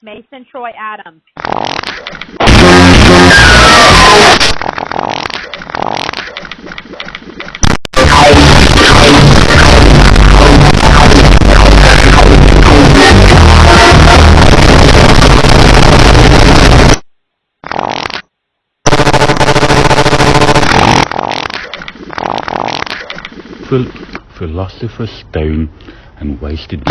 Mason Troy Adams. Phil Philosopher's Stone and wasted